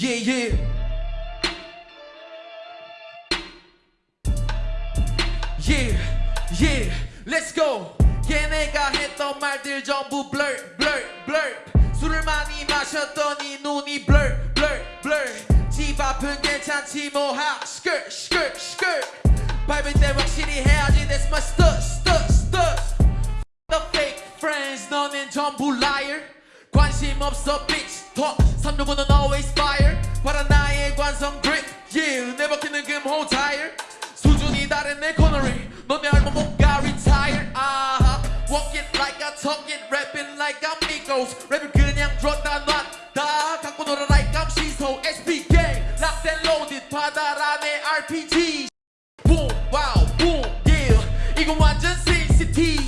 Yeah yeah Yeah yeah Let's go 걔네가 했던 말들 전부 blur blur blur 술을 많이 마셨더니 눈이 blur blur blur 집 앞은 괜찮지 뭐하 skirt skirt skirt 밟을 때 확실히 해야지 that's my stuff stuff stuff the fake friends 너는 전부 liar 관심 없어 bitch 더 3조분은 always fire 파란 나의 관성 grip yeah 내 바퀴는 금호 타일 수준이 다른 내 코너링 너네 알몸 뭔가 retire 아하 walk it like I talk it rapping like I'm Migos 랩을 그냥 들었다 놨다 갖고 놀아 like I'm 시소 SB gang locked and loaded 바다 안에 RPG boom wow boom yeah 이건 완전 CCT